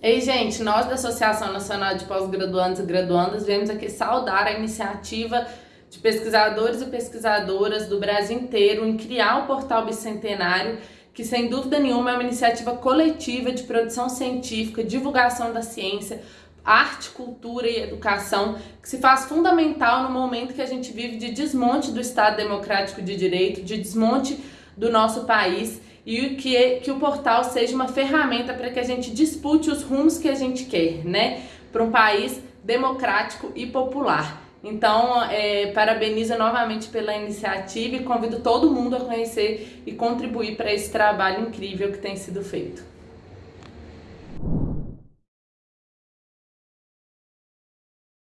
Ei, gente, nós da Associação Nacional de Pós-Graduandos e Graduandas viemos aqui saudar a iniciativa de pesquisadores e pesquisadoras do Brasil inteiro em criar o Portal Bicentenário, que sem dúvida nenhuma é uma iniciativa coletiva de produção científica, divulgação da ciência, arte, cultura e educação, que se faz fundamental no momento que a gente vive de desmonte do Estado Democrático de Direito, de desmonte do nosso país e que, que o portal seja uma ferramenta para que a gente dispute os rumos que a gente quer, né? Para um país democrático e popular. Então, é, parabenizo novamente pela iniciativa e convido todo mundo a conhecer e contribuir para esse trabalho incrível que tem sido feito.